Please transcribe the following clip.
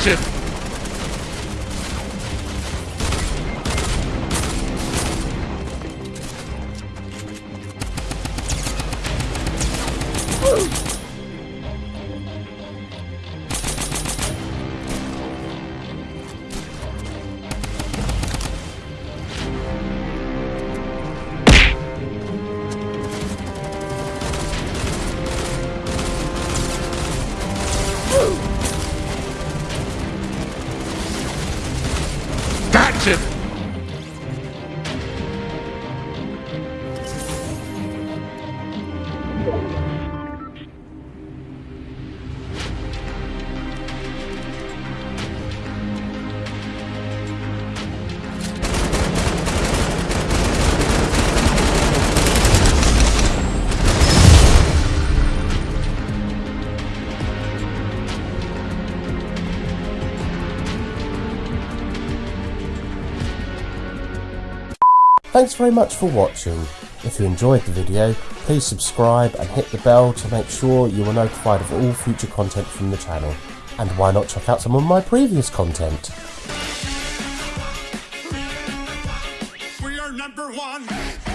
action! Woo! Gotcha! Gotcha! Thanks very much for watching. If you enjoyed the video, please subscribe and hit the bell to make sure you are notified of all future content from the channel. And why not check out some of my previous content? We are number one!